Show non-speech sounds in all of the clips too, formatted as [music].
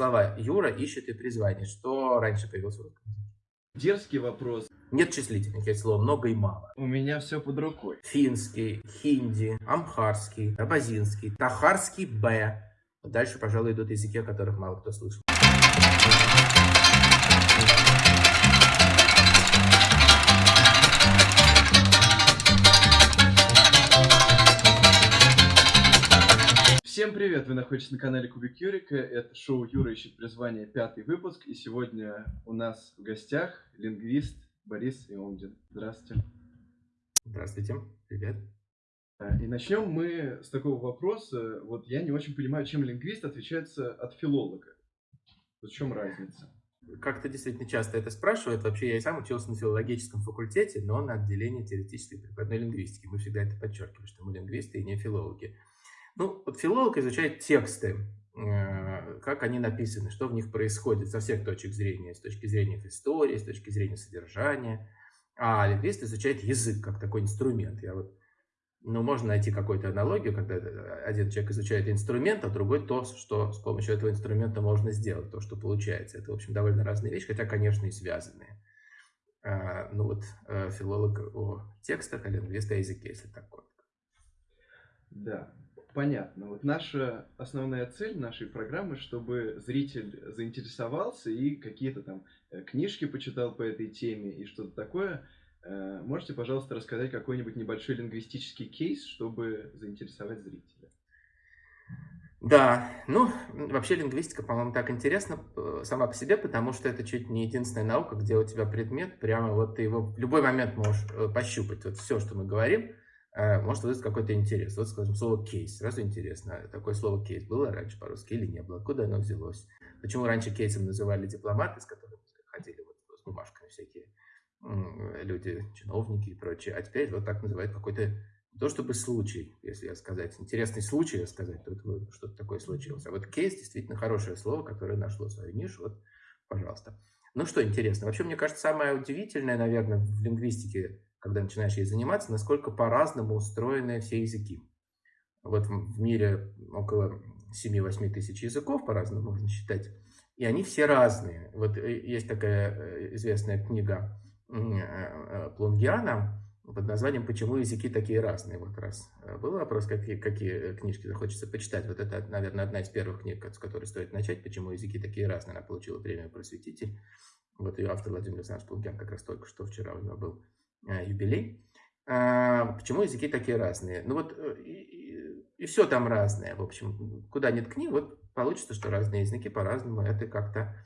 слова «Юра ищет и призвание». Что раньше появилось в русском языке? Дерзкий вопрос. Нет числительных, есть слово «много» и «мало». У меня все под рукой. Финский, хинди, амхарский, абазинский, тахарский «б». Дальше, пожалуй, идут языки, о которых мало кто слышал. Всем привет! Вы находитесь на канале Кубик Юрика. Это шоу Юра ищет призвание, пятый выпуск. И сегодня у нас в гостях лингвист Борис Иомдин. Здравствуйте. Здравствуйте. Привет. И начнем мы с такого вопроса. Вот я не очень понимаю, чем лингвист отличается от филолога. В чем разница? Как-то действительно часто это спрашивают. Вообще я и сам учился на филологическом факультете, но на отделении теоретической прикладной лингвистики. Мы всегда это подчеркиваем, что мы лингвисты и не филологи. Ну, вот филолог изучает тексты, э, как они написаны, что в них происходит со всех точек зрения, с точки зрения истории, с точки зрения содержания. А лингвист изучает язык как такой инструмент. Я вот, ну, можно найти какую-то аналогию, когда один человек изучает инструмент, а другой то, что с помощью этого инструмента можно сделать, то, что получается. Это, в общем, довольно разные вещи, хотя, конечно, и связанные. А, ну вот, э, филолог о текстах, а лингвист о языке, если так коротко. Да, Понятно. Вот наша основная цель нашей программы, чтобы зритель заинтересовался и какие-то там э, книжки почитал по этой теме и что-то такое. Э, можете, пожалуйста, рассказать какой-нибудь небольшой лингвистический кейс, чтобы заинтересовать зрителя? Да, ну, вообще лингвистика, по-моему, так интересна э, сама по себе, потому что это чуть не единственная наука, где у тебя предмет, прямо вот ты его в любой момент можешь пощупать. Вот все, что мы говорим, может вызвать какой-то интерес. Вот, скажем, слово «кейс». Сразу интересно, такое слово «кейс» было раньше по-русски или не было? Откуда оно взялось? Почему раньше кейсом называли дипломаты, с которыми ходили вот с бумажками всякие люди, чиновники и прочее, а теперь вот так называют какой-то не то чтобы случай, если я сказать, интересный случай, я сказать, тут что-то такое случилось. А вот кейс действительно хорошее слово, которое нашло свою нишу, вот, пожалуйста. Ну что интересно, вообще, мне кажется, самое удивительное, наверное, в лингвистике когда начинаешь ей заниматься, насколько по-разному устроены все языки. Вот в мире около 7-8 тысяч языков, по-разному можно считать, и они все разные. Вот э, есть такая э, известная книга э, Плунгиана под названием «Почему языки такие разные?». Вот раз был вопрос, какие, какие книжки захочется почитать. Вот это, наверное, одна из первых книг, с которой стоит начать «Почему языки такие разные?». Она получила премию «Просветитель». Вот ее автор Владимир Александрович Плунгиан как раз только что вчера у него был юбилей. А, почему языки такие разные? Ну вот э, и, и все там разное. В общем, куда ни ткни, вот получится, что разные языки по-разному это как-то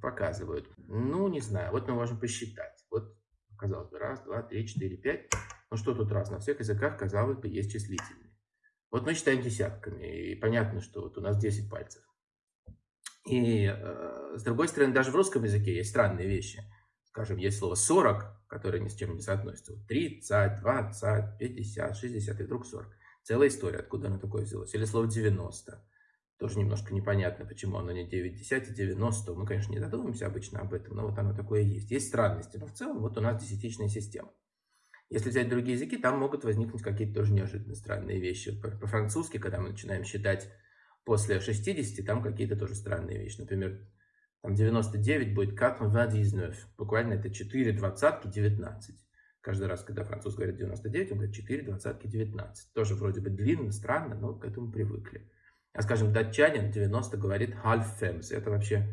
показывают. Ну, не знаю, вот мы можем посчитать. Вот, казалось бы, раз, два, три, четыре, пять. Ну, что тут раз? На всех языках, казалось бы, есть числительные. Вот мы считаем десятками, и понятно, что вот у нас 10 пальцев. И, э, с другой стороны, даже в русском языке есть странные вещи – скажем, есть слово 40, которое ни с чем не соотносится. 30, 20, 50, 60 и вдруг 40. Целая история, откуда оно такое взялось. Или слово 90. Тоже немножко непонятно, почему оно не 9, 10, 90. Мы, конечно, не задумываемся обычно об этом, но вот оно такое есть. Есть странности, но в целом вот у нас десятичная система. Если взять другие языки, там могут возникнуть какие-то тоже неожиданно странные вещи. По-французски, когда мы начинаем считать после 60, там какие-то тоже странные вещи. Например, там 99 будет 99. Буквально это 4 двадцатки 19. Каждый раз, когда француз говорит 99, он говорит 4 двадцатки 19. Тоже вроде бы длинно, странно, но к этому привыкли. А скажем, датчанин 90 говорит half fems. Это вообще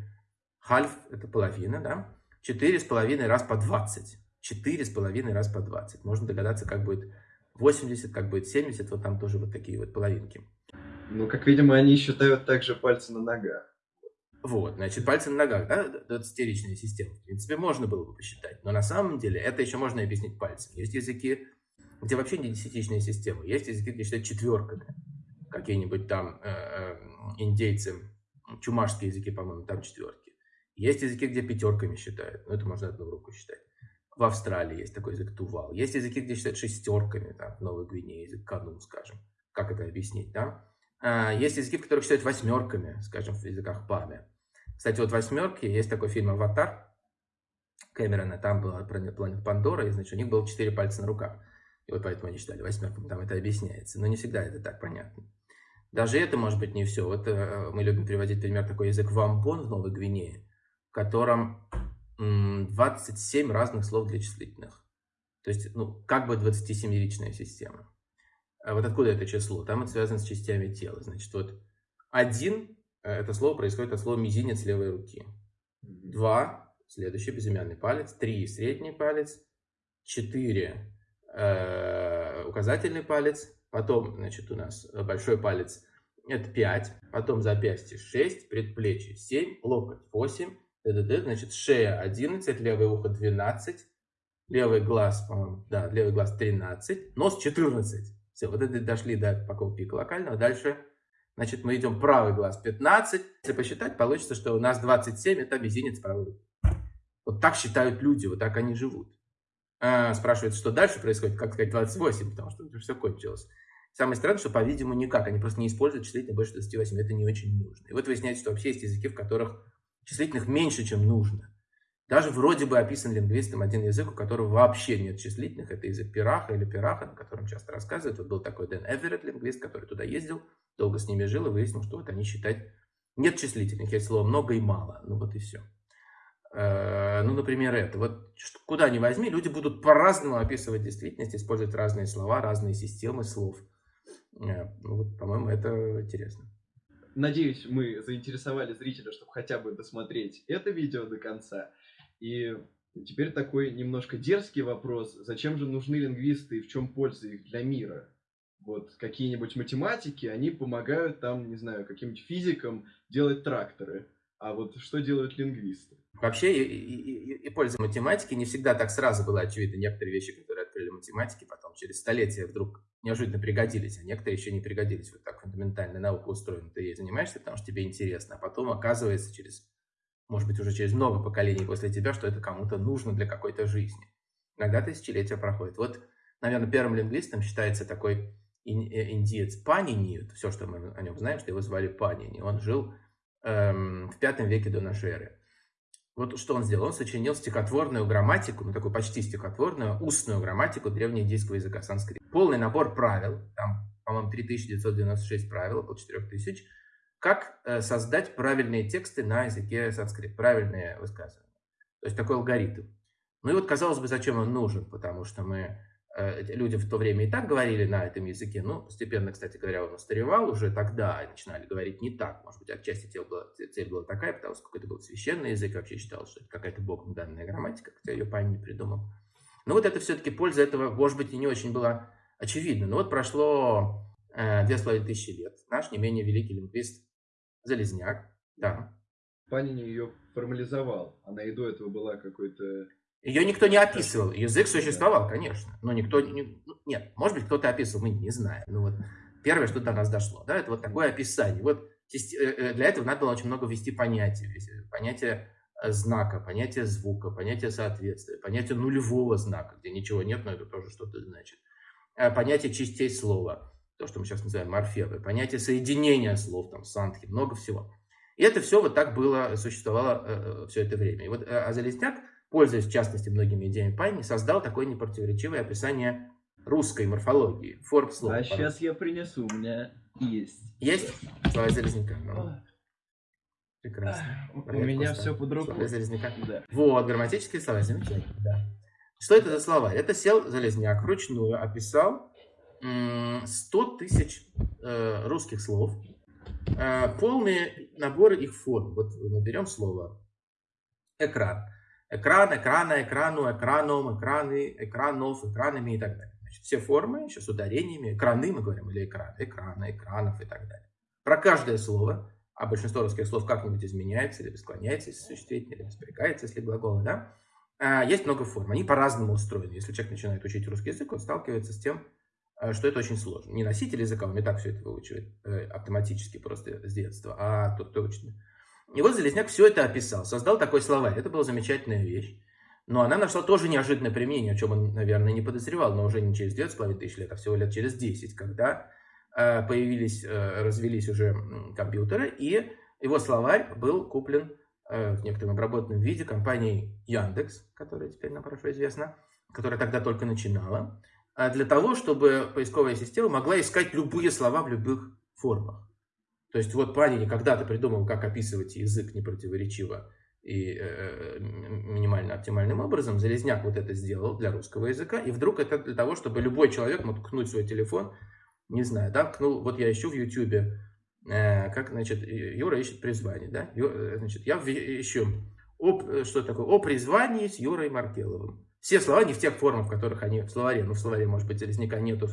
half это половина, да? 4 с половиной раз по 20. 4 с половиной раз по 20. Можно догадаться, как будет 80, как будет 70. Вот там тоже вот такие вот половинки. Ну, как видимо, они считают также пальцы на ногах. Вот, значит, пальцы на ногах, да, 20 система. В принципе, можно было бы посчитать. Но на самом деле это еще можно объяснить пальцем. Есть языки, где вообще не десятичная система. Есть языки, где считают четверками. Какие-нибудь там э, э, индейцы, чумашские языки, по-моему, там четверки. Есть языки, где пятерками считают. Ну, это можно одну руку считать. В Австралии есть такой язык тувал. Есть языки, где считают шестерками, там, в Новой Гвинее, язык канун, скажем. Как это объяснить, да? А, есть языки, в которых считают восьмерками, скажем, в языках паме. Кстати, вот «Восьмерки», есть такой фильм «Аватар» Кэмерона, там была планета Пандора, и, значит, у них было четыре пальца на руках. И вот поэтому они считали восьмерками, там это объясняется. Но не всегда это так понятно. Даже это может быть не все. Вот э, мы любим приводить пример такой язык вампон в Новой Гвинее, в котором 27 разных слов для числительных. То есть, ну, как бы 27-ричная система. А вот откуда это число? Там это связано с частями тела. Значит, вот один, это слово происходит от слова мизинец левой руки. Два, следующий безымянный палец. Три, средний палец. Четыре, э, указательный палец. Потом, значит, у нас большой палец это 5, потом запястье 6, предплечье 7, локоть 8, значит, шея 11, левое ухо 12, левый глаз, да, левый глаз 13, нос 14. Все, вот это дошли до пика локального. Дальше, значит, мы идем правый глаз 15. Если посчитать, получится, что у нас 27 это мизинец правой руки. Вот так считают люди, вот так они живут. А, спрашивают, что дальше происходит, как сказать 28, потому что это все кончилось. Самое странное, что, по-видимому, никак. Они просто не используют числительное больше 28. Это не очень нужно. И вот выясняется, что вообще есть языки, в которых числительных меньше, чем нужно. Даже вроде бы описан лингвистом один язык, у которого вообще нет числительных. Это язык Пираха или Пираха, на котором часто рассказывают. Вот был такой Дэн Эверетт, лингвист, который туда ездил, долго с ними жил и выяснил, что вот они считать нет числительных. Есть слово много и мало. Ну вот и все. Э, ну, например, это. Вот куда ни возьми, люди будут по-разному описывать действительность, использовать разные слова, разные системы слов. Э, ну, вот, по-моему, это интересно. Надеюсь, мы заинтересовали зрителя, чтобы хотя бы досмотреть это видео до конца. И теперь такой немножко дерзкий вопрос. Зачем же нужны лингвисты и в чем польза их для мира? Вот какие-нибудь математики, они помогают там, не знаю, каким-нибудь физикам делать тракторы. А вот что делают лингвисты? Вообще и, и, и, польза математики не всегда так сразу было очевидно. Некоторые вещи, которые открыли математики, потом через столетия вдруг неожиданно пригодились, а некоторые еще не пригодились. Вот так фундаментальная наука устроена. Ты ей занимаешься, потому что тебе интересно, а потом оказывается через, может быть, уже через много поколений после тебя, что это кому-то нужно для какой-то жизни. Иногда тысячелетия проходят. Вот, наверное, первым лингвистом считается такой э, индиец Панини. Все, что мы о нем знаем, что его звали Панини. Он жил эм, в пятом веке до нашей эры. Вот что он сделал? Он сочинил стихотворную грамматику, ну такую почти стихотворную, устную грамматику древнеиндийского языка санскрит. Полный набор правил, там, по-моему, 3996 правил, около 4000, как э, создать правильные тексты на языке санскрит, правильные высказывания. То есть такой алгоритм. Ну и вот, казалось бы, зачем он нужен, потому что мы Э, люди в то время и так говорили на этом языке, но постепенно, кстати говоря, он устаревал уже тогда, начинали говорить не так. Может быть, отчасти цель была, цель была такая, потому что это был священный язык, вообще считалось, что это какая-то богом данная грамматика, хотя ее память не придумал. Но вот это все-таки польза этого, может быть, и не очень была очевидна. Но вот прошло э, две с половиной тысячи лет. Наш не менее великий лингвист Залезняк, да. Панин ее формализовал. Она и до этого была какой-то ее никто не описывал. Язык существовал, конечно, но никто... Не, ну, нет, может быть, кто-то описывал, мы не знаем. Ну вот первое, что до нас дошло, да, это вот такое описание. Вот э, э, для этого надо было очень много ввести понятий. Понятие э, знака, понятие звука, понятие соответствия, понятие нулевого знака, где ничего нет, но это тоже что-то значит. Понятие частей слова, то, что мы сейчас называем морфемы, понятие соединения слов, там, сантхи, много всего. И это все вот так было, существовало все это время. И вот Азалесняк пользуясь в частности многими идеями Пайни, создал такое непротиворечивое описание русской морфологии, форм слов. А сейчас я принесу, у меня есть. Есть? Слова Залезняка. Ну, прекрасно. У меня все под рукой. Слова Залезняка. Да. Вот, грамматические слова, замечательно, да. Что это за слова? Это сел Залезняк вручную, описал 100 тысяч э, русских слов, э, полные наборы их форм. Вот мы берем слово экран экран, экрана, экрану, экраном, экраны, экранов, экранами и так далее. Значит, все формы, еще с ударениями, экраны мы говорим, или экран, экрана, экранов и так далее. Про каждое слово, а большинство русских слов как-нибудь изменяется, или склоняется, если существительное, или спрягается, если глаголы, да, а, есть много форм, они по-разному устроены. Если человек начинает учить русский язык, он сталкивается с тем, э, что это очень сложно. Не носитель языка, он не так все это выучивает э, автоматически просто с детства, а тот, кто учит и вот Залезняк все это описал, создал такой словарь. Это была замечательная вещь. Но она нашла тоже неожиданное применение, о чем он, наверное, не подозревал, но уже не через 9,5 тысяч лет, а всего лет через 10, когда э, появились, э, развелись уже компьютеры, и его словарь был куплен э, в некотором обработанном виде компанией Яндекс, которая теперь нам хорошо известна, которая тогда только начинала, для того, чтобы поисковая система могла искать любые слова в любых формах. То есть вот Панини когда-то придумал, как описывать язык непротиворечиво и э, минимально оптимальным образом. Залезняк вот это сделал для русского языка. И вдруг это для того, чтобы любой человек мог ткнуть свой телефон, не знаю, да, ткнул, вот я ищу в Ютьюбе, э, как, значит, Юра ищет призвание, да, Ю, э, значит, я ищу, об, э, что такое, о призвании с Юрой Маркеловым. Все слова не в тех формах, в которых они в словаре, ну, в словаре, может быть, Залезняка нету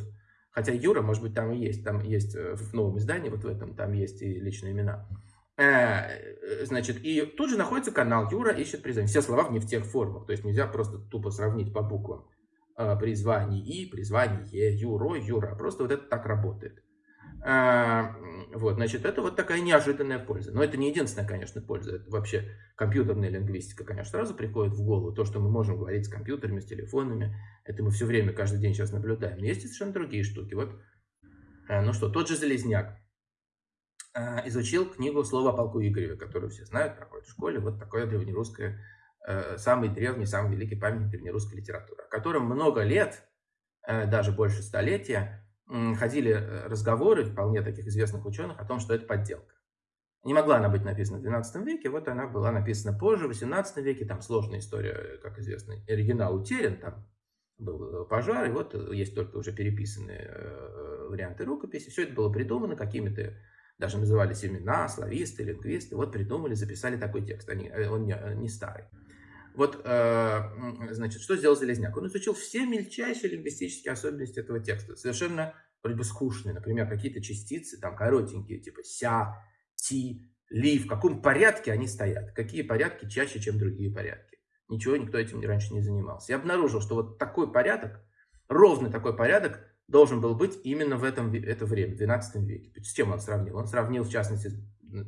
Хотя Юра, может быть, там и есть. Там есть э, в новом издании, вот в этом, там есть и личные имена. Э, э, значит, и тут же находится канал Юра ищет призвание. Все слова не в тех формах. То есть нельзя просто тупо сравнить по буквам призвание и, призвание, Юро, Юра. Просто вот это так работает. А, вот, значит, это вот такая неожиданная польза. Но это не единственная, конечно, польза. Это вообще компьютерная лингвистика, конечно, сразу приходит в голову. То, что мы можем говорить с компьютерами, с телефонами, это мы все время, каждый день сейчас наблюдаем. Но есть совершенно другие штуки. Вот, а, ну что, тот же Железняк а, изучил книгу «Слово о полку Игореве», которую все знают, проходят в школе. Вот такое древнерусское, самый древний, самый великий памятник древнерусской литературы, о котором много лет, даже больше столетия, ходили э, разговоры вполне таких известных ученых о том, что это подделка. Не могла она быть написана в XII веке, вот она была написана позже, в XVIII веке, там сложная история, как известно, оригинал утерян, там был э, пожар, и вот э, есть только уже переписанные варианты рукописи. Все это было придумано какими-то, даже назывались имена, слависты, лингвисты, вот придумали, записали такой текст, они, он не, не старый. Вот, значит, что сделал Железняк? Он изучил все мельчайшие лингвистические особенности этого текста. Совершенно вроде бы скучные. Например, какие-то частицы, там, коротенькие, типа ся, ти, ли, в каком порядке они стоят. Какие порядки чаще, чем другие порядки. Ничего, никто этим раньше не занимался. Я обнаружил, что вот такой порядок, ровный такой порядок, должен был быть именно в этом, это время, в XII веке. С чем он сравнил? Он сравнил, в частности,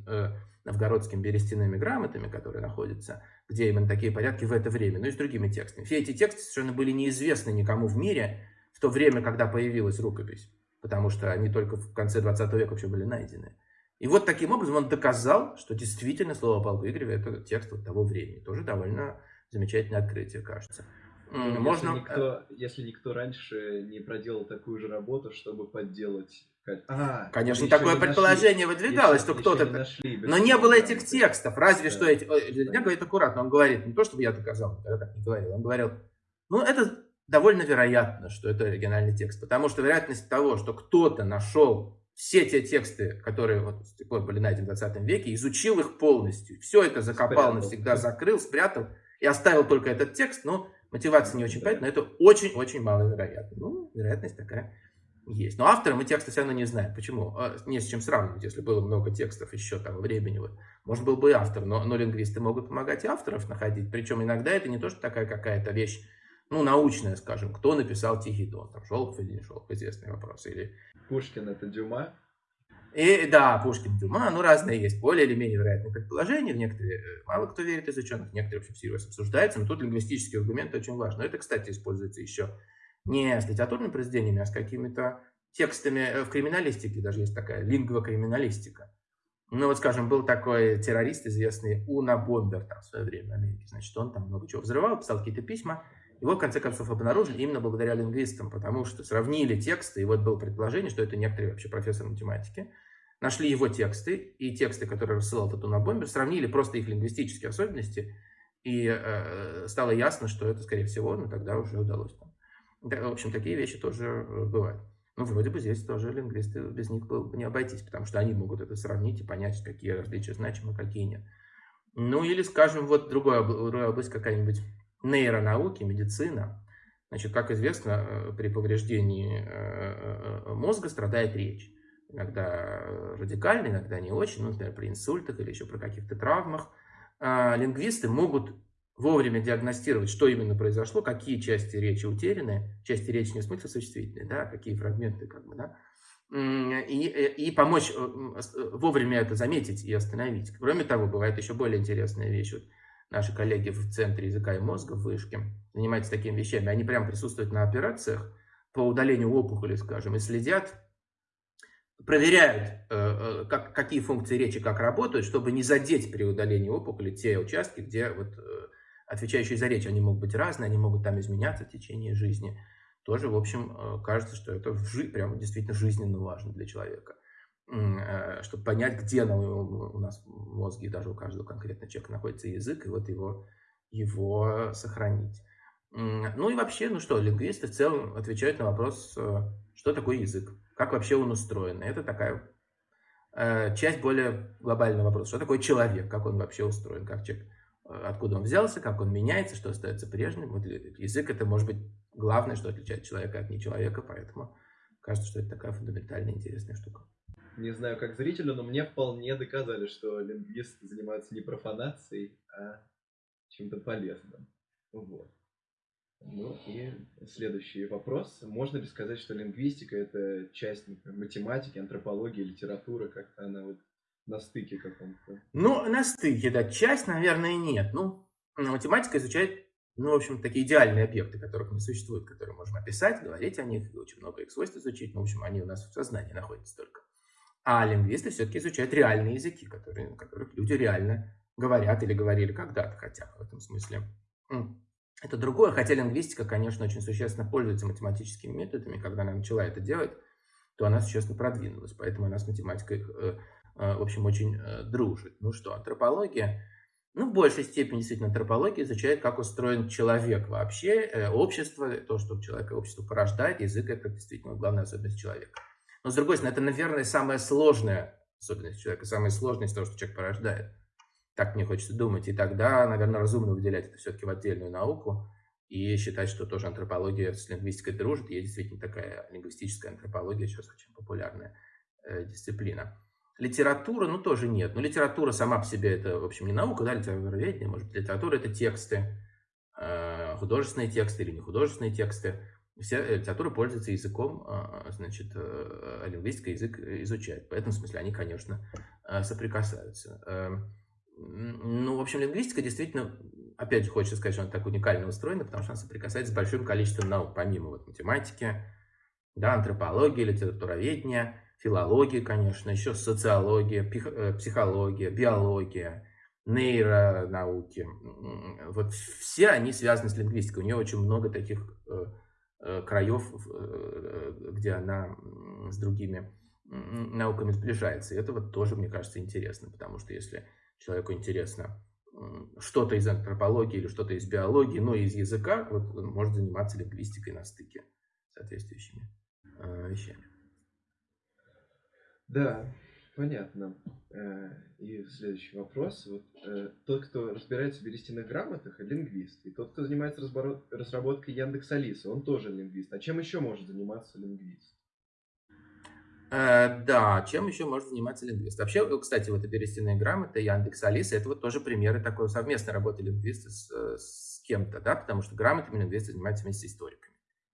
э, новгородскими берестяными грамотами, которые находятся где именно такие порядки в это время, ну и с другими текстами. Все эти тексты совершенно были неизвестны никому в мире в то время, когда появилась рукопись, потому что они только в конце 20 века вообще были найдены. И вот таким образом он доказал, что действительно слово Павла Игореве это текст вот того времени. Тоже довольно замечательное открытие, кажется. Можно... Если никто, если никто раньше не проделал такую же работу, чтобы подделать а, Конечно, такое предположение нашли. выдвигалось, еще, что кто-то... Нашли, но не было этих текстов, разве да. что эти... Я говорит аккуратно, он говорит, не то, чтобы я доказал, я так не говорил, он говорил, ну, это довольно вероятно, что это оригинальный текст, потому что вероятность того, что кто-то нашел все те тексты, которые вот с тех пор были найдены в 20 веке, изучил их полностью, все это закопал спрятал. навсегда, закрыл, спрятал и оставил только этот текст, но мотивация не очень да. понятна, но это очень-очень маловероятно. Ну, вероятность такая есть. Но автора мы текста все равно не знаем. Почему? А, не с чем сравнивать, если было много текстов еще того времени. Вот. Может, был бы и автор, но, но лингвисты могут помогать и авторов находить. Причем иногда это не то, что такая какая-то вещь, ну, научная, скажем. Кто написал Тихий Дон? Там, Шолохов или не Шолохов? Известный вопрос. Или... Пушкин это Дюма? И, да, Пушкин, Дюма, ну, разные есть, более или менее вероятные предположения, в некоторые э, мало кто верит из ученых, некоторые вообще всерьез обсуждаются, но тут лингвистические аргументы очень важны. Но это, кстати, используется еще не с литературными произведениями, а с какими-то текстами э, в криминалистике, даже есть такая лингвокриминалистика. Ну вот, скажем, был такой террорист известный Уна Бомбер там в свое время в Америке. Значит, он там много чего взрывал, писал какие-то письма. Его, в конце концов, обнаружили именно благодаря лингвистам, потому что сравнили тексты, и вот было предположение, что это некоторый вообще профессор математики. Нашли его тексты и тексты, которые рассылал этот Уна Бомбер, сравнили просто их лингвистические особенности, и э, стало ясно, что это, скорее всего, ну тогда уже удалось там в общем, такие вещи тоже э, бывают. Ну, вроде бы здесь тоже лингвисты, без них было бы не обойтись, потому что они могут это сравнить и понять, какие различия значимы, какие нет. Ну, или, скажем, вот другая, другая область какая-нибудь нейронауки, медицина. Значит, как известно, э, при повреждении э, мозга страдает речь. Иногда радикально, иногда не очень, ну, например, при инсультах или еще при каких-то травмах. А, лингвисты могут вовремя диагностировать, что именно произошло, какие части речи утеряны, части речи не в смысле существительные, да, какие фрагменты, как бы, да, и, и помочь э, э, вовремя это заметить и остановить. Кроме того, бывает еще более интересная вещь. Вот наши коллеги в Центре языка и мозга в Вышке занимаются такими вещами. Они прямо присутствуют на операциях по удалению опухоли, скажем, и следят, проверяют, э, как, какие функции речи как работают, чтобы не задеть при удалении опухоли те участки, где вот отвечающие за речь, они могут быть разные, они могут там изменяться в течение жизни. Тоже, в общем, э, кажется, что это прям действительно жизненно важно для человека. э, чтобы понять, где у нас в мозге, даже у каждого конкретного человека находится язык, и вот его, его сохранить. Ну и вообще, ну что, лингвисты в целом отвечают на вопрос, э, что такое язык, как вообще он устроен. Это такая часть более глобального вопроса, что такое человек, как он вообще устроен, как человек, откуда он взялся, как он меняется, что остается прежним. Вот язык это может быть главное, что отличает человека от нечеловека, поэтому кажется, что это такая фундаментальная интересная штука. Не знаю, как зрителю, но мне вполне доказали, что лингвисты занимаются не профанацией, а чем-то полезным. Вот. Ну и следующий вопрос. Можно ли сказать, что лингвистика это часть например, математики, антропологии, литературы, как-то она вот на стыке каком-то? Ну, на стыке, да. Часть, наверное, нет. Ну, математика изучает, ну, в общем, такие идеальные объекты, которых не существует, которые можем описать, говорить о них, очень много их свойств изучить. Ну, в общем, они у нас в сознании находятся только. А лингвисты все-таки изучают реальные языки, которые, которых люди реально говорят или говорили когда-то хотя бы в этом смысле. Это другое, хотя лингвистика, конечно, очень существенно пользуется математическими методами. Когда она начала это делать, то она существенно продвинулась. Поэтому она с математикой, э, э, в общем, очень э, дружит. Ну что, антропология? Ну, в большей степени, действительно, антропология изучает, как устроен человек вообще, общество, то, что человек и общество порождает. Язык – это действительно главная особенность человека. Но, с другой стороны, это, наверное, самая сложная особенность человека, самая сложная из того, что человек порождает. Так мне хочется думать. И тогда, наверное, разумно выделять это все-таки в отдельную науку и считать, что тоже антропология с лингвистикой дружит. Есть действительно такая лингвистическая антропология, сейчас очень популярная э, дисциплина. Литература, ну, тоже нет. Но литература сама по себе это, в общем, не наука, да, литературоведение, может быть, литература – это тексты, э, художественные тексты или не художественные тексты. Вся литература пользуется языком, э, значит, э, лингвистика язык изучает. В этом смысле они, конечно, соприкасаются. Эм, ну, в общем, лингвистика действительно, опять же, хочется сказать, что она так уникально устроена, потому что она соприкасается с большим количеством наук, помимо вот математики, да, антропологии, литературоведения, филологии, конечно, еще социология, э, психология, биология, нейронауки. Вот все они связаны с лингвистикой. У нее очень много таких э, э, краев, где она с другими науками сближается. И это вот тоже, мне кажется, интересно, потому что если человеку интересно что-то из антропологии или что-то из биологии, но из языка, вот он может заниматься лингвистикой на стыке соответствующими вещами. Да, понятно. Э, и следующий вопрос. Вот, э, тот, кто разбирается в берестяных грамотах, лингвист. И тот, кто занимается разработкой Яндекс Алисы, он тоже лингвист. А чем еще может заниматься лингвист? Э, да, чем еще может заниматься лингвист? Вообще, кстати, вот оперестяные грамоты, Яндекс, Алиса, это вот тоже примеры такой совместной работы лингвиста с, с кем-то, да, потому что грамотами лингвисты занимаются вместе с историками.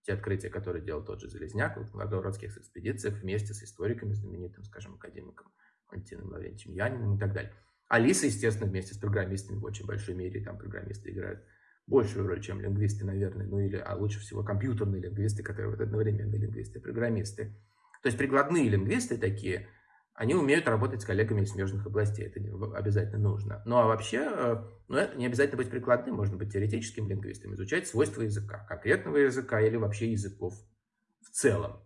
Те открытия, которые делал тот же Залезняк в новгородских экспедициях вместе с историками, знаменитым, скажем, академиком Валентином Лаврентьевичем Яниным и так далее. Алиса, естественно, вместе с программистами в очень большой мере, там программисты играют большую роль, чем лингвисты, наверное, ну или, а лучше всего компьютерные лингвисты, которые вот одновременно лингвисты и программисты. То есть прикладные лингвисты такие, они умеют работать с коллегами из смежных областей, это обязательно нужно. Ну а вообще, э, ну, это не обязательно быть прикладным, можно быть теоретическим лингвистом, изучать свойства языка, конкретного языка или вообще языков в целом.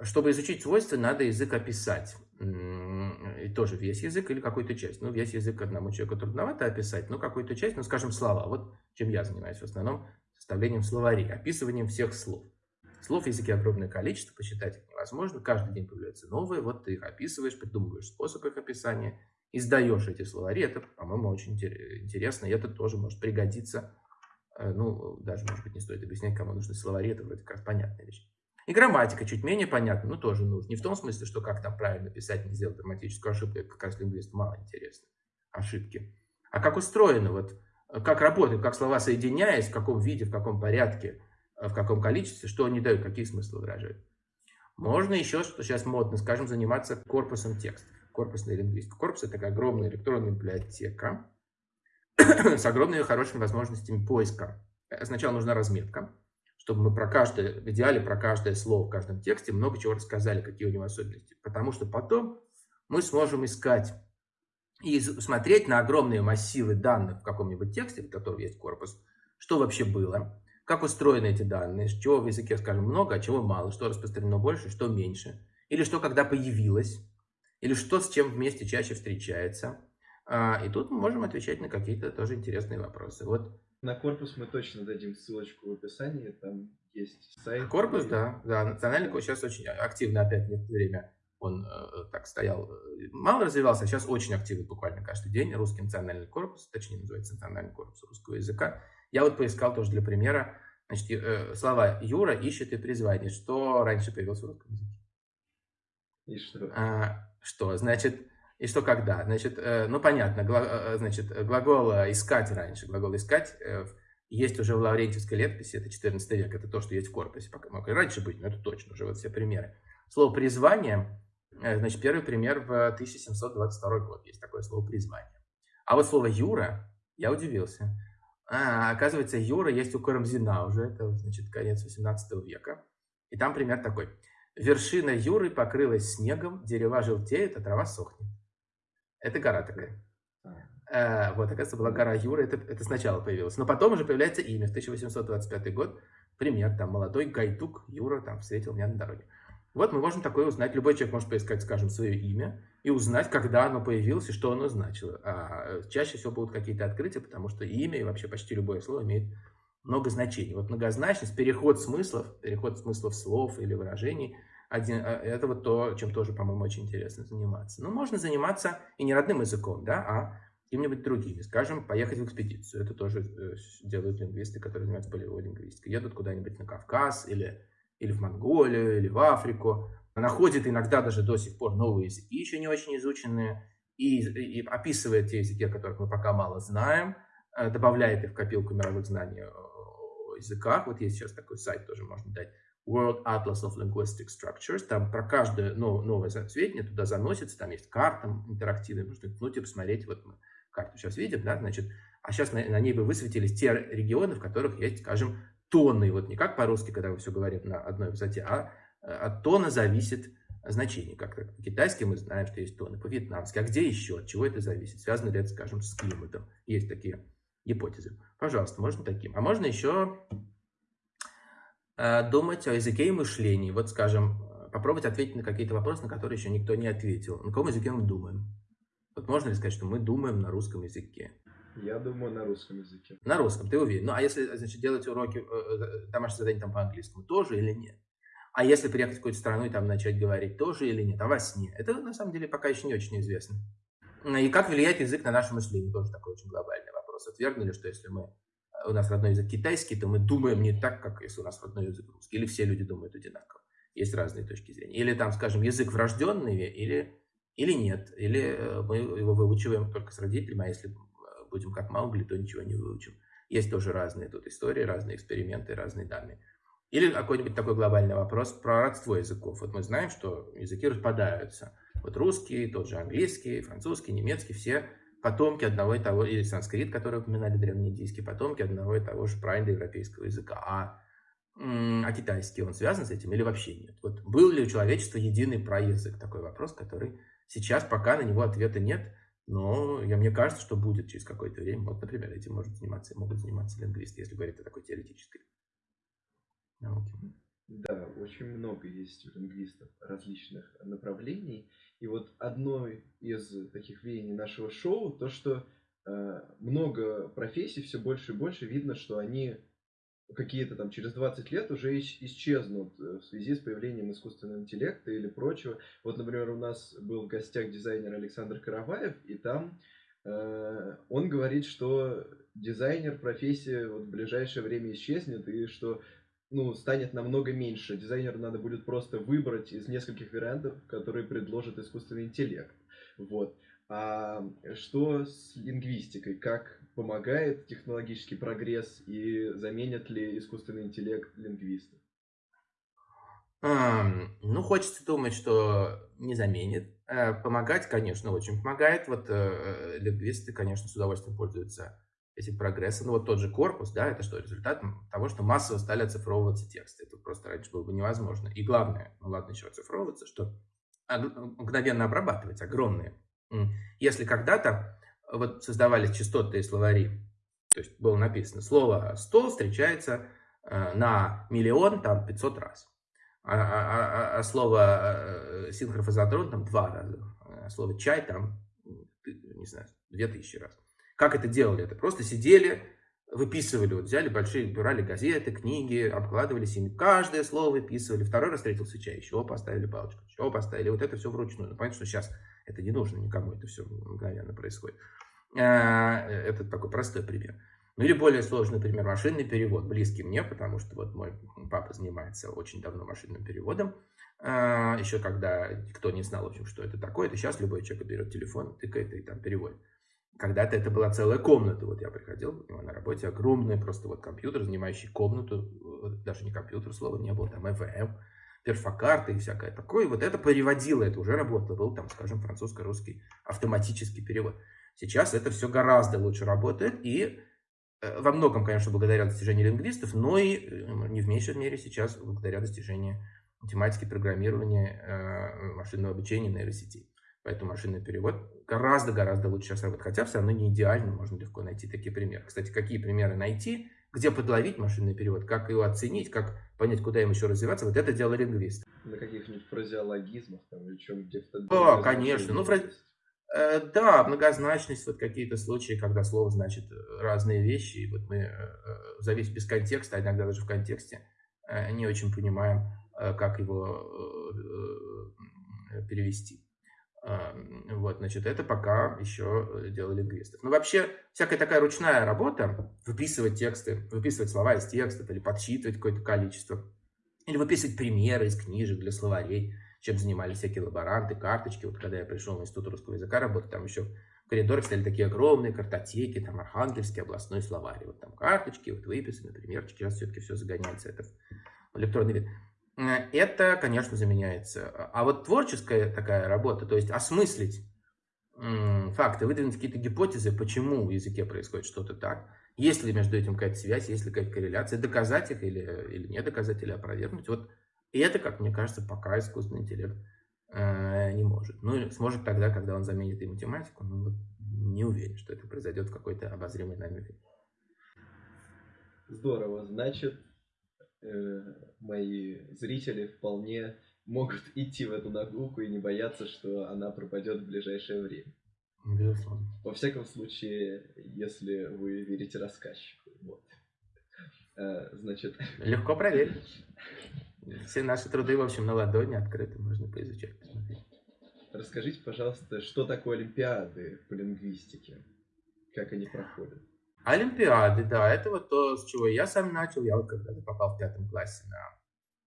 Чтобы изучить свойства, надо язык описать. И тоже весь язык или какую-то часть. Ну, весь язык одному человеку трудновато описать, но какую-то часть, ну, скажем, слова. Вот чем я занимаюсь в основном, составлением словарей, описыванием всех слов. Слов в языке огромное количество, посчитать их невозможно. Каждый день появляются новые, вот ты их описываешь, придумываешь способ их описания, издаешь эти словари. Это, по-моему, очень интересно, и это тоже может пригодиться. Э, ну, даже, может быть, не стоит объяснять, кому нужны словари, это вроде как понятная вещь. И грамматика чуть менее понятна, но тоже нужна. Не в том смысле, что как там правильно писать, не сделать грамматическую ошибку, это как раз лингвисту мало интересно, ошибки. А как устроено, вот, как работает, как слова соединяясь, в каком виде, в каком порядке, Э, в каком количестве, что они дают, какие смыслы выражают. Можно еще, что сейчас модно, скажем, заниматься корпусом текстов, корпусной лингвистикой. Корпус – это огромная электронная библиотека [coughs] с огромными хорошими возможностями поиска. Сначала нужна разметка, чтобы мы про каждое, в идеале про каждое слово в каждом тексте много чего рассказали, какие у него особенности. Потому что потом мы сможем искать и смотреть на огромные массивы данных в каком-нибудь тексте, в котором есть корпус, что вообще было, как устроены эти данные, чего в языке, скажем, много, а чего мало, что распространено больше, что меньше. Или что когда появилось. или что с чем вместе чаще встречается. А, и тут мы можем отвечать на какие-то тоже интересные вопросы. Вот. На корпус мы точно дадим ссылочку в описании, там есть сайт. Корпус, да, да, национальный корпус сейчас очень активно опять некоторое время он э, так стоял, э, мало развивался, а сейчас очень активно, буквально каждый день, русский национальный корпус, точнее называется национальный корпус русского языка. Я вот поискал тоже для примера, значит, э, слова «Юра ищет и призвание». Что раньше появилось в русском языке? И что? А, что, значит, и что когда? Значит, э, ну понятно, гла, э, значит, глагол «искать» раньше, глагол «искать» есть уже в Лаврентьевской летописи, это 14 век, это то, что есть в корпусе. Пока мог и раньше быть, но это точно, уже вот все примеры. Слово «призвание» значит, первый пример в 1722 год. Есть такое слово «призвание». А вот слово «юра» я удивился. А, оказывается, «юра» есть у Карамзина уже, это, значит, конец 18 века. И там пример такой. «Вершина юры покрылась снегом, дерева желтеют, а трава сохнет». Это гора такая. А, вот, оказывается, была гора Юра, это, это сначала появилось. Но потом уже появляется имя, в 1825 год, пример, там, молодой Гайтук Юра там встретил меня на дороге. Вот мы можем такое узнать. Любой человек может поискать, скажем, свое имя и узнать, когда оно появилось и что оно значило. А чаще всего будут какие-то открытия, потому что имя и вообще почти любое слово имеет много значений. Вот многозначность, переход смыслов, переход смыслов слов или выражений, один, а, это вот то, чем тоже, по-моему, очень интересно заниматься. Но ну, можно заниматься и не родным языком, да, а какими-нибудь другими. Скажем, поехать в экспедицию. Это тоже э, делают лингвисты, которые занимаются полевой лингвистикой. Едут куда-нибудь на Кавказ или или в Монголию, или в Африку. Находит иногда даже до сих пор новые языки, еще не очень изученные, и, и описывает те языки, о которых мы пока мало знаем, э, добавляет их в копилку мировых знаний о языках. Вот есть сейчас такой сайт, тоже можно дать, World Atlas of Linguistic Structures. Там про каждое новое сведение туда заносится, там есть карта интерактивная, можно ткнуть и посмотреть. Вот мы карту сейчас видим, да, значит, а сейчас на, на ней бы высветились те регионы, в которых есть, скажем, тонны, вот не как по-русски, когда мы все говорим на одной высоте, а э, от тона зависит значение. Как по-китайски мы знаем, что есть тоны, по-вьетнамски. А где еще? От чего это зависит? Связано ли это, скажем, с климатом? Есть такие гипотезы. Пожалуйста, можно таким. А можно еще э, думать о языке и мышлении. Вот, скажем, попробовать ответить на какие-то вопросы, на которые еще никто не ответил. На каком языке мы думаем? Вот можно ли сказать, что мы думаем на русском языке? Я думаю, на русском языке. На русском, ты уверен. Ну, а если, значит, делать уроки, э, э, домашнее задание там по-английскому, тоже или нет? А если приехать в какую-то страну и там начать говорить, тоже или нет? А во сне? Это, на самом деле, пока еще не очень известно. И как влияет язык на наше мышление? Тоже такой очень глобальный вопрос. Отвергнули, что если мы, э, у нас родной язык китайский, то мы думаем не так, как если у нас родной язык русский. Или все люди думают одинаково. Есть разные точки зрения. Или там, скажем, язык врожденный, или, или нет. Или мы его выучиваем только с родителями, а если будем как Маугли, то ничего не выучим. Есть тоже разные тут истории, разные эксперименты, разные данные. Или какой-нибудь такой глобальный вопрос про родство языков. Вот мы знаем, что языки распадаются. Вот русский, тот же английский, французский, немецкий, все потомки одного и того, или санскрит, который упоминали древнеиндийские потомки одного и того же праиндоевропейского языка. А, а китайский, он связан с этим или вообще нет? Вот был ли у человечества единый праязык? Такой вопрос, который сейчас пока на него ответа нет. Но я, мне кажется, что будет через какое-то время. Вот, например, этим может заниматься, могут заниматься лингвисты, если говорить о такой теоретической науке. Да, очень много есть у лингвистов различных направлений. И вот одно из таких веяний нашего шоу, то, что э, много профессий, все больше и больше видно, что они какие-то там через 20 лет уже исчезнут э, в связи с появлением искусственного интеллекта или прочего. Вот, например, у нас был в гостях дизайнер Александр Караваев, и там э, он говорит, что дизайнер профессия вот в ближайшее время исчезнет, и что ну, станет намного меньше. Дизайнеру надо будет просто выбрать из нескольких вариантов, которые предложит искусственный интеллект. Вот. А что с лингвистикой? Как помогает технологический прогресс и заменят ли искусственный интеллект лингвистов? Ну, хочется думать, что не заменит. Э, помогать, конечно, очень помогает. Вот э, лингвисты, конечно, с удовольствием пользуются этим прогрессом. Ну, вот тот же корпус, да, это что, результат того, что массово стали оцифровываться тексты. Это просто раньше было бы невозможно. И главное, ну ладно, еще оцифровываться, что мгновенно обрабатывать огромные. Если когда-то вот создавались частотные словари, то есть было написано, слово «стол» встречается э, на миллион, там, 500 раз. А, а, а, а слово э, синхрофазотрон там два раза э, слово «чай» там, не знаю, две тысячи раз. Как это делали? Это просто сидели, выписывали, вот взяли большие, брали газеты, книги, обкладывались ими, каждое слово выписывали, второй раз встретился чай, еще поставили палочку, еще поставили, вот это все вручную. Ну, понятно, что сейчас это не нужно никому, это все мгновенно происходит. А, это такой простой пример. Ну или более сложный пример, машинный перевод, близкий мне, потому что вот мой папа занимается очень давно машинным переводом. А, Еще когда никто не знал, в общем, что это такое, это сейчас любой человек берет телефон, тыкает и там переводит. Когда-то это была целая комната. Вот я приходил у него на работе, огромный просто вот компьютер, занимающий комнату, даже не компьютер, слова не было, там ЭВМ, перфокарты и всякое такое. Вот это переводило, это уже работало. Был там, скажем, французско-русский автоматический перевод. Сейчас это все гораздо лучше работает и э, во многом, конечно, благодаря достижению лингвистов, но и э, не в меньшей мере сейчас благодаря достижению математики, программирования, э, машинного обучения, нейросетей. Поэтому машинный перевод гораздо-гораздо лучше сейчас работает. Хотя все равно не идеально, можно легко найти такие примеры. Кстати, какие примеры найти, где подловить машинный перевод, как его оценить, как понять, куда им еще развиваться, вот это дело лингвист. На каких-нибудь фразеологизмах там или чем где-то. Да, конечно. Ну, фраз... Э, да, многозначность, вот какие-то случаи, когда слово значит разные вещи, и вот мы, э, э, зависит без контекста, а иногда даже в контексте, не очень понимаем, как его перевести. Вот, значит, это пока еще дело лингвистов. Но вообще, всякая такая ручная работа, выписывать тексты, выписывать слова из текстов или подсчитывать какое-то количество, или выписывать примеры из книжек для словарей, чем занимались всякие лаборанты, карточки. Вот когда я пришел в Институт русского языка работать, там еще в коридорах стояли такие огромные картотеки, там Архангельский областной словарь. Вот там карточки, вот выписаны, примерчики. Сейчас все-таки все загоняется это в электронный вид. Э, это, конечно, заменяется. А вот творческая такая работа, то есть осмыслить факты, выдвинуть какие-то гипотезы, почему в языке происходит что-то так, есть ли между этим какая-то связь, есть ли какая-то корреляция, доказать их или, или не доказать, или опровергнуть. Вот и это, как мне кажется, пока искусственный интеллект э, не может. Ну, сможет тогда, когда он заменит и математику, но вот не уверен, что это произойдет в какой-то обозримой нами Здорово. Значит, Э, мои зрители вполне могут [laughs] идти в эту нагрузку и не бояться, что она пропадет в ближайшее время. Безусловно. Во всяком случае, если вы верите рассказчику. Вот. А, значит... [laughs] Легко проверить. Все наши труды, в общем, на ладони открыты, можно поизучать, посмотреть. Расскажите, пожалуйста, что такое Олимпиады по лингвистике? Как они проходят? Олимпиады, да, это вот то, с чего я сам начал. Я вот когда попал в пятом классе на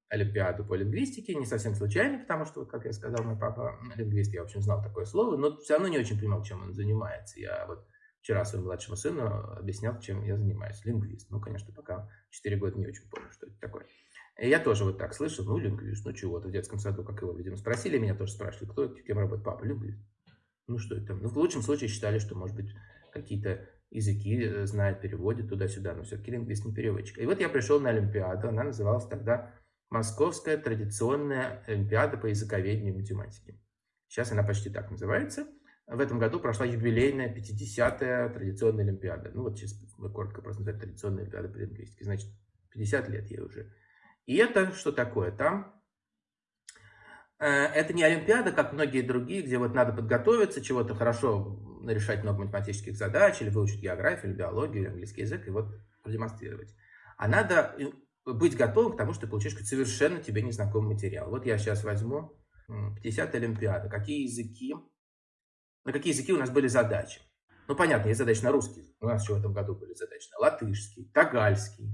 Олимпиаду по лингвистике, не совсем случайно, потому что, как я сказал, мой папа лингвист, я, в общем, знал такое слово, но все равно не очень понимал, чем он занимается. Я вот вчера своему младшему сыну объяснял, чем я занимаюсь. Лингвист. Ну, конечно, пока 4 года не очень понял, что это такое. И я тоже вот так слышал, ну, лингвист, ну, чего-то в детском саду, как его, видимо, спросили, меня тоже спрашивали, кто, кем работает папа, лингвист. Ну, что это? Ну, в лучшем случае считали, что, может быть, какие-то языки э, знает, переводит туда-сюда, но все-таки лингвист не переводчик. И вот я пришел на Олимпиаду, она называлась тогда Московская традиционная Олимпиада по языковедению и математике. Сейчас она почти так называется. В этом году прошла юбилейная 50-я традиционная Олимпиада. Ну вот сейчас мы коротко просто называем традиционная Олимпиада по лингвистике. Значит, 50 лет ей уже. И это что такое? Там это не Олимпиада, как многие другие, где вот надо подготовиться, чего-то хорошо решать много математических задач, или выучить географию, или биологию, или английский язык, и вот продемонстрировать. А надо быть готовым к тому, что ты получишь совершенно тебе незнакомый материал. Вот я сейчас возьму 50 Олимпиада. Какие языки, на какие языки у нас были задачи? Ну, понятно, есть задачи на русский. У нас еще в этом году были задачи на латышский, тагальский,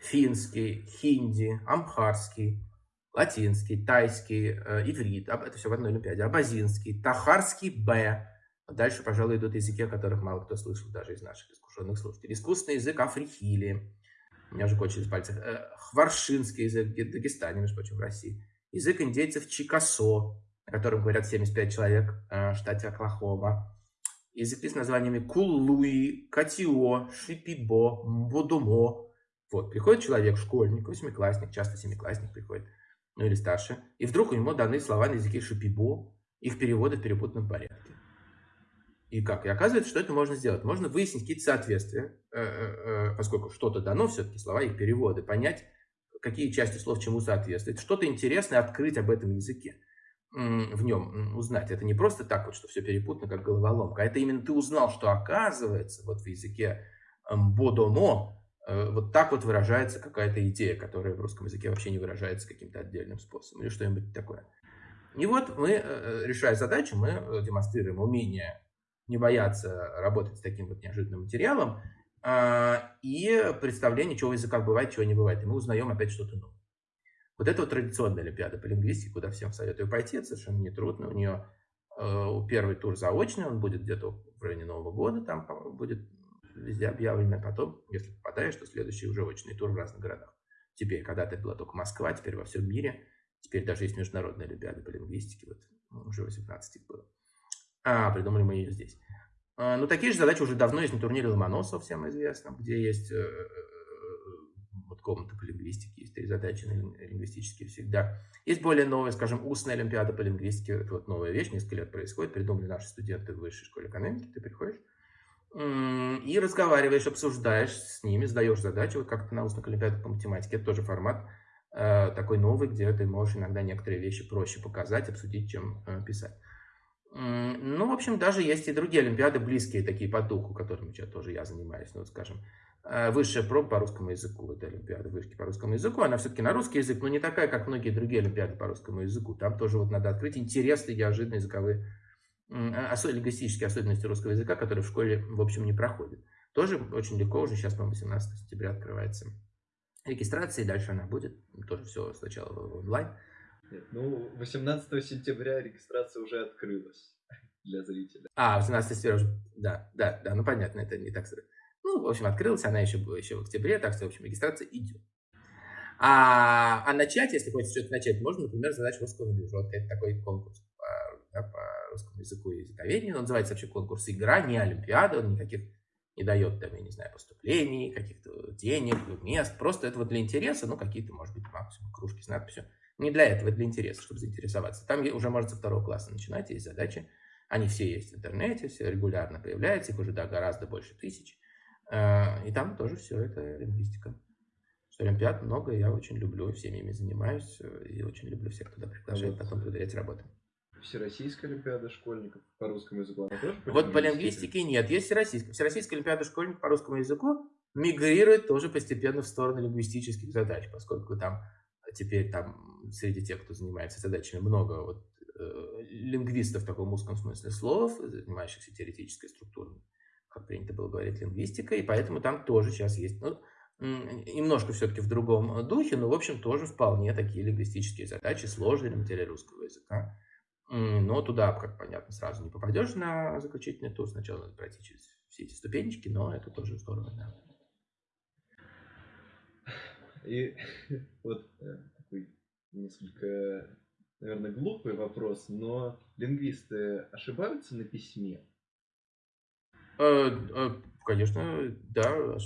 финский, хинди, амхарский, латинский, тайский, э, иврит. Это все в одной Олимпиаде. Абазинский, тахарский Б, Дальше, пожалуй, идут языки, о которых мало кто слышал, даже из наших искушенных слушателей. Искусственный язык африхили. У меня уже кончились пальцы. Э, хваршинский язык в Дагестане, между прочим, в России. Язык индейцев Чикасо, о котором говорят 75 человек э, в штате Оклахома. Языки с названиями Кулуи, Катио, Шипибо, Бодумо. Вот, приходит человек, школьник, восьмиклассник, часто семиклассник приходит, ну или старше, и вдруг у него даны слова на языке Шипибо, их переводы в перепутанном порядке. И как? И оказывается, что это можно сделать. Можно выяснить какие-то соответствия, э, э, э, поскольку что-то дано, все-таки слова и переводы, понять, какие части слов чему соответствуют, что-то интересное открыть об этом языке. в нем узнать. Это не просто так вот, что все перепутано, как головоломка, а это именно ты узнал, что оказывается вот в языке бодоно э, вот так вот выражается какая-то идея, которая в русском языке вообще не выражается каким-то отдельным способом или что-нибудь такое. И вот мы, э, э, решая задачу, мы демонстрируем умение не бояться работать с таким вот неожиданным материалом а, и представление, чего в языках бывает, чего не бывает. И мы узнаем опять что-то новое. Вот это вот традиционная Олимпиада по лингвистике, куда всем советую пойти, это совершенно нетрудно. У нее э, первый тур заочный, он будет где-то в районе Нового года, там будет везде объявлено. Потом, если попадаешь, то следующий уже очный тур в разных городах. Теперь, когда-то была только Москва, теперь во всем мире. Теперь даже есть международная Олимпиада по лингвистике, вот ну, уже 18 их было. А, придумали мы ее здесь. А, ну, такие же задачи уже давно есть на турнире Ломоносова, всем известно, где есть э, комната по лингвистике, есть три задачи лингвистические всегда. Есть более новая, скажем, устная олимпиада по лингвистике. Это вот новая вещь, несколько лет происходит. Придумали наши студенты в высшей школе экономики. Ты приходишь и разговариваешь, обсуждаешь с ними, сдаешь задачи, вот как-то на устных олимпиадах по математике. Это тоже формат э, такой новый, где ты можешь иногда некоторые вещи проще показать, обсудить, чем э, писать. Ну, в общем, даже есть и другие олимпиады, близкие такие по духу, которыми тоже я занимаюсь. Ну, вот, скажем, Э, высшая проба по русскому языку, это Олимпиада вышки по русскому языку, она все-таки на русский язык, но не такая, как многие другие Олимпиады по русскому языку. Там тоже вот надо открыть интересные, неожиданные языковые, лингвистические особенности русского языка, которые в школе, в общем, не проходят. Тоже очень легко, уже сейчас, по-моему, 18 сентября открывается регистрация, и дальше она будет, тоже все сначала онлайн. Нет, ну, 18 сентября регистрация уже открылась для зрителя. А, 18 сентября уже, да, да, да, ну понятно, это не так сразу. Ну, в общем, открылась она еще, еще в октябре, так что, в общем, регистрация идет. А, а начать, если хочешь что-то начать, можно, например, задать русского движок. Это такой конкурс да, по русскому языку и языковедению. Он называется вообще конкурс «Игра», не Олимпиада, он никаких не дает, там, я не знаю, поступлений, каких-то денег, мест. Просто это вот для интереса, ну, какие-то, может быть, максимум кружки с надписью. Не для этого, для интереса, чтобы заинтересоваться. Там уже можно со второго класса начинать, есть задачи. Они все есть в интернете, все регулярно появляются, их уже да, гораздо больше тысяч. Э, и там тоже все это лингвистика. Что Олимпиад много, я очень люблю, всеми ими занимаюсь, э, и очень люблю всех туда приглашать, потом проверять работы. Всероссийская Олимпиада школьников по русскому языку, она тоже Вот по лингвистике нет, есть Всероссийская. Всероссийская Олимпиада школьников по русскому языку мигрирует тоже постепенно в сторону лингвистических задач, поскольку там теперь там среди тех, кто занимается задачами, много вот, э, лингвистов в таком узком смысле слов, занимающихся теоретической структурой как принято было говорить, лингвистика, и поэтому там тоже сейчас есть, ну, немножко все-таки в другом духе, но, в общем, тоже вполне такие лингвистические задачи, сложные для материала русского языка. Но туда, как понятно, сразу не попадешь на заключительный тур, сначала надо пройти через все эти ступенечки, но это тоже здорово, да. И [laughs] вот э, такой несколько, наверное, глупый вопрос, но лингвисты ошибаются на письме? Э, э, конечно, да.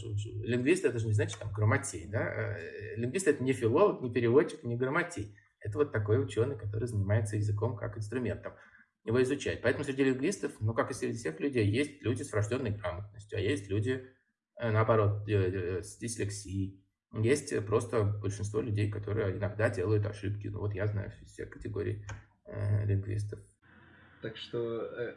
Лингвист это же не значит там грамотей, да. Лингвист это не филолог, не переводчик, не грамотей. Это вот такой ученый, который занимается языком как инструментом его изучать. Поэтому среди лингвистов, ну как и среди всех людей, есть люди с врожденной грамотностью, а есть люди, наоборот, с дислексией. Есть просто большинство людей, которые иногда делают ошибки. Ну вот я знаю все категории э, лингвистов. Так что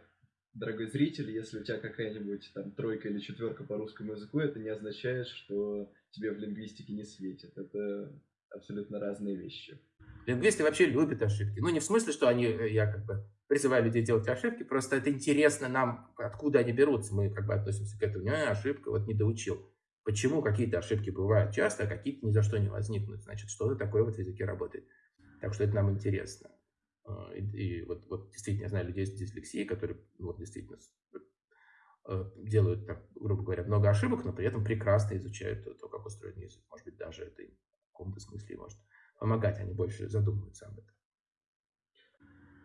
дорогой зритель, если у тебя какая-нибудь там тройка или четверка по русскому языку, это не означает, что тебе в лингвистике не светит. Это абсолютно разные вещи. Лингвисты вообще любят ошибки. Ну, не в смысле, что они, э, я как бы призываю людей делать ошибки, просто это интересно нам, откуда они берутся. Мы как бы относимся к этому, не, ошибка, вот не доучил. Почему какие-то ошибки бывают часто, а какие-то ни за что не возникнут? Значит, что-то такое вот в языке работает. Так что это нам интересно. А, и, и вот, вот действительно я знаю людей с дислексией, которые вот действительно э, делают, так, грубо говоря, много ошибок, но при этом прекрасно изучают то, как устроен язык. Может быть, даже это каком-то смысле может помогать, они больше задумываются об этом.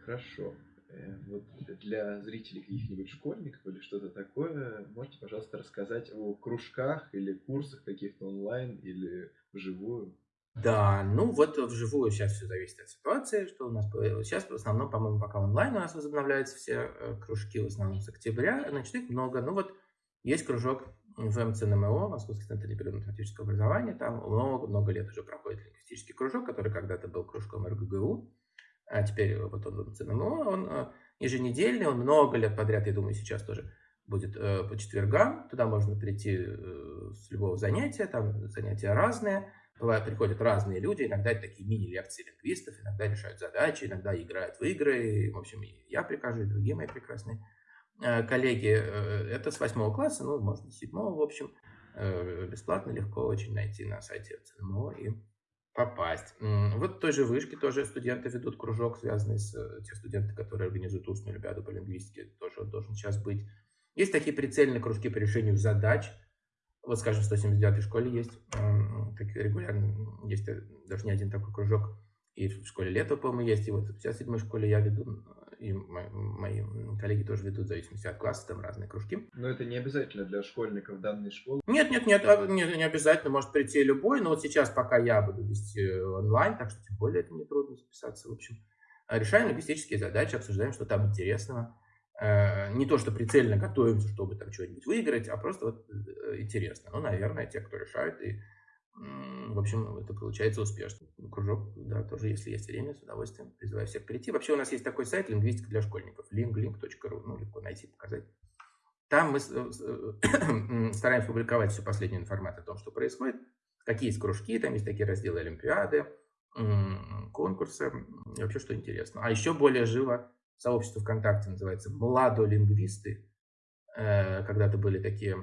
Хорошо. Э, вот для зрителей каких-нибудь школьников или что-то такое, можете, пожалуйста, рассказать о кружках или курсах каких-то онлайн или вживую? Да, ну вот вживую сейчас все зависит от ситуации, что у нас сейчас в основном, по-моему, пока онлайн у нас возобновляются все э, кружки, в основном с октября, значит, их много. Ну вот есть кружок в МЦНМО, Московский центр непрерывного математического образования, там много-много лет уже проходит лингвистический кружок, который когда-то был кружком РГГУ, а теперь вот он в ЦНМО, он э, еженедельный, он много лет подряд, я думаю, сейчас тоже будет э, по четвергам. Туда можно прийти э, с любого занятия, там занятия разные. Бывают, приходят разные люди, иногда это такие мини-лекции лингвистов, иногда решают задачи, иногда играют в игры. В общем, я прихожу, и другие мои прекрасные коллеги. Э, это с восьмого класса, ну, можно с седьмого, в общем. Э, бесплатно, легко очень найти на сайте ЦНМО и попасть. Вот в той же вышке тоже студенты ведут кружок, связанный с э, те студенты, которые организуют устную олимпиаду по лингвистике, тоже должен сейчас быть. Есть такие прицельные кружки по решению задач. Вот, скажем, в 179-й школе есть, такие регулярно, есть э, даже не один такой кружок. И в школе лето, по-моему, есть. И вот в 57-й школе я веду и мои коллеги тоже ведут, в зависимости от класса, там разные кружки. Но это не обязательно для школьников данной школы? Нет, нет, нет, а, не, не обязательно, может прийти любой, но вот сейчас пока я буду вести онлайн, так что тем более это не трудно записаться, в общем. Решаем лингвистические задачи, обсуждаем, что там интересного. Э, не то, что прицельно готовимся, чтобы там что-нибудь выиграть, а просто вот э, интересно. Ну, наверное, те, кто решают и в общем, это получается успешно. Кружок, да, тоже, если есть время, с удовольствием призываю всех прийти. Вообще у нас есть такой сайт «Лингвистика для школьников» linglink.ru, ну, легко найти, показать. Там мы э, [clears throat] стараемся публиковать всю последнюю информацию о том, что происходит, какие есть кружки, там есть такие разделы Олимпиады, конкурсы, и вообще что интересно. А еще более живо сообщество ВКонтакте называется «Младолингвисты». Э, когда-то были такие,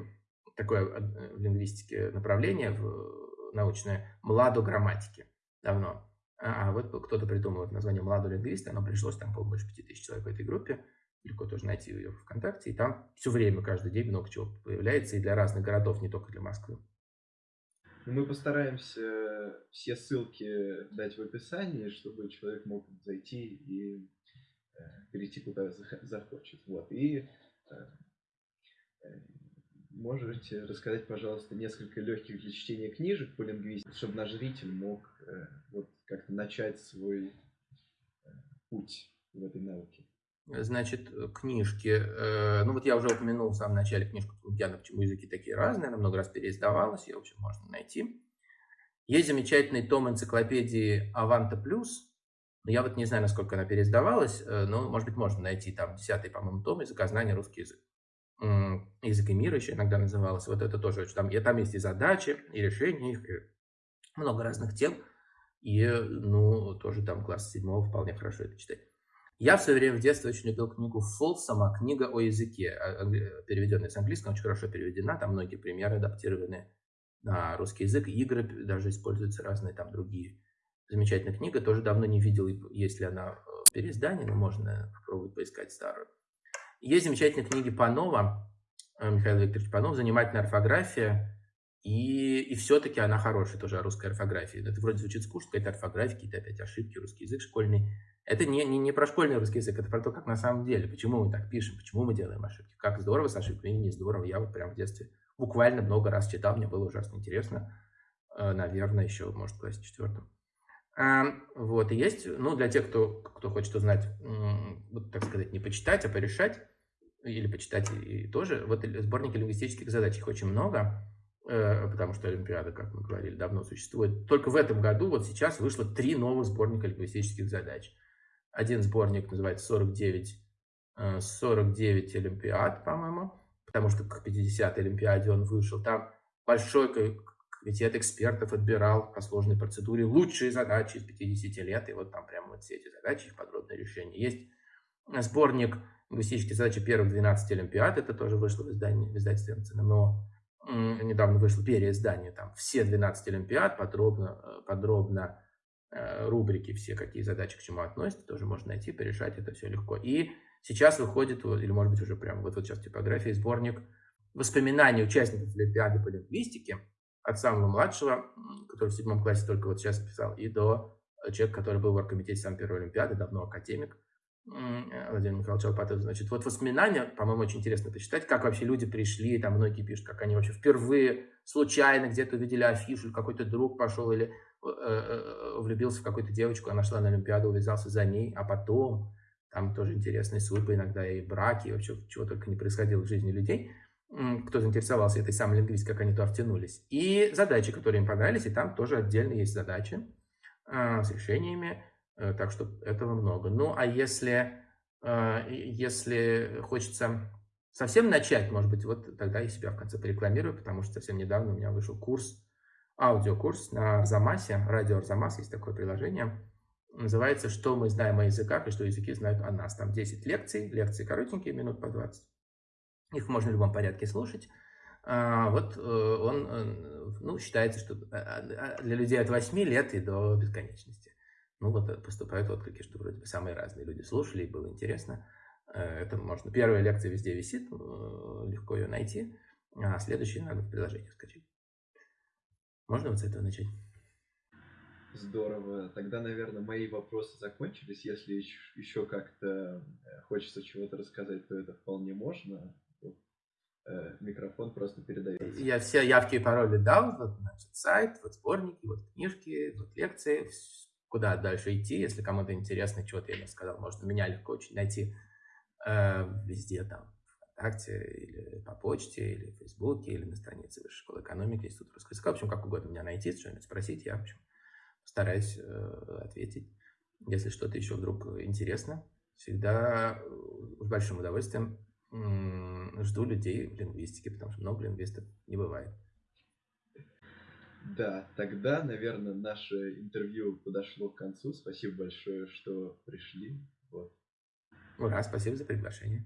такое в лингвистике направление в научное «Младо грамматики» давно. А, а вот кто-то придумал название «Младо лингвисты», оно пришлось, там, по больше 5000 человек в этой группе, легко тоже найти ее в ВКонтакте, и там все время, каждый день много чего появляется, и для разных городов, не только для Москвы. Ну, мы постараемся все ссылки дать в описании, чтобы человек мог зайти и э, перейти куда захочет. Вот. И э, э Можете рассказать, пожалуйста, несколько легких для чтения книжек по лингвистике, чтобы наш зритель мог э, вот как-то начать свой э, путь в этой науке? Значит, книжки. Э, ну вот я уже упомянул в самом начале книжку Лукьяна «Почему языки такие разные». Она много раз переиздавалась, ее, в общем, можно найти. Есть замечательный том энциклопедии «Аванта Плюс». Я вот не знаю, насколько она переиздавалась, но, может быть, можно найти там десятый, по-моему, том «Языкознание. Русский язык» язык мира еще иногда называлось. Вот это тоже. Там, и там есть и задачи, и решения их, и много разных тем. И, ну, тоже там класс седьмого вполне хорошо это читать. Я в свое время в детстве очень любил книгу Фолсома «Книга о языке», а, переведенная с английского, очень хорошо переведена, там многие примеры адаптированы на русский язык, игры даже используются разные там другие. Замечательная книга, тоже давно не видел, есть ли она в переиздании, но можно попробовать поискать старую. Есть замечательные книги Панова, э, Михаил Викторович Панов, «Занимательная орфография», и, и все-таки она хорошая тоже о русской орфографии. Это вроде звучит скучно, какая-то орфография, какие-то опять ошибки, русский язык школьный. Это не, не, не про школьный русский язык, это про то, как на самом деле, почему мы так пишем, почему мы делаем ошибки. Как здорово с ошибками не здорово. Я вот прям в детстве буквально много раз читал, мне было ужасно интересно. Э, наверное, еще, может, в классе четвертом. Вот, и есть, ну, для тех, кто, кто хочет узнать, вот, так сказать, не почитать, а порешать, или почитать и тоже. Вот сборники лингвистических задач, их очень много, э, потому что Олимпиада, как мы говорили, давно существует. Только в этом году, вот сейчас, вышло три новых сборника лингвистических задач. Один сборник называется 49, 49 э, Олимпиад, по-моему, потому что к 50-й Олимпиаде он вышел. Там большой комитет экспертов отбирал по сложной процедуре лучшие задачи из 50 лет, и вот там прямо вот все эти задачи, их подробное решение. Есть сборник лингвистические задачи первых 12 Олимпиад, это тоже вышло в, издании, в издательстве МЦНМО, недавно вышло переиздание, там все 12 Олимпиад, подробно, э, подробно э, рубрики все, какие задачи к чему относятся, тоже можно найти, порешать это все легко. И сейчас выходит, или может быть уже прямо вот, вот сейчас типография, сборник воспоминаний участников Олимпиады по лингвистике, от самого младшего, который в седьмом классе только вот сейчас писал, и до человека, который был в оргкомитете самой первой Олимпиады, давно академик, Э, Владимир Михайлович Алпатов, значит, вот воспоминания, по-моему, очень интересно почитать, как вообще люди пришли, там многие пишут, как они вообще впервые случайно где-то увидели афишу, какой-то друг пошел или э, э, влюбился в какую-то девочку, она шла на Олимпиаду, увязался за ней, а потом там тоже интересные судьбы, иногда и браки, и вообще чего только не происходило в жизни людей, кто заинтересовался этой самой лингвистикой, как они туда втянулись. И задачи, которые им понравились, и там тоже отдельно есть задачи с решениями, Э, так что этого много. Ну, а если, э, если хочется совсем начать, может быть, вот тогда я себя в конце порекламирую, потому что совсем недавно у меня вышел курс, аудиокурс на Арзамасе, радио Арзамас, есть такое приложение, называется «Что мы знаем о языках и что языки знают о нас». Там 10 лекций, лекции коротенькие, минут по 20. Их можно в любом порядке слушать. А, вот э, он, ну, считается, что для людей от 8 лет и до бесконечности. Ну вот э, поступают отклики, что вроде бы самые разные люди слушали, и было интересно. Э, это можно. Первая лекция везде висит, э, легко ее найти, а следующие надо в приложение скачать. Можно вот с этого начать? Здорово. Тогда, наверное, мои вопросы закончились. Если еще как-то хочется чего-то рассказать, то это вполне можно. Микрофон просто передается. Я все явки и пароли дал. Вот, значит, сайт, вот сборники, вот книжки, вот лекции куда дальше идти, если кому-то интересно, чего-то я сказал, можно меня легко очень найти э, везде, там, ВКонтакте, или по почте, или в Фейсбуке, или на странице Высшей школы экономики, Института русского языка, в общем, как угодно меня найти, что-нибудь спросить, я, в общем, стараюсь э, ответить. Если что-то еще вдруг интересно, всегда с большим удовольствием жду людей в лингвистике, потому что много лингвистов не бывает. Да, тогда, наверное, наше интервью подошло к концу. Спасибо большое, что пришли. Вот. Ура, спасибо за приглашение.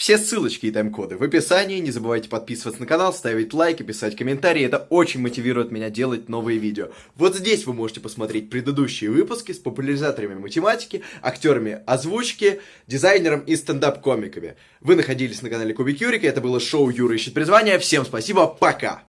Все ссылочки и тайм-коды в описании. Не забывайте подписываться на канал, ставить лайки, писать комментарии. Это очень мотивирует меня делать новые видео. Вот здесь вы можете посмотреть предыдущие выпуски с популяризаторами математики, актерами озвучки, дизайнером и стендап-комиками. Вы находились на канале Кубик Юрика. Это было шоу Юра ищет призвание. Всем спасибо, пока!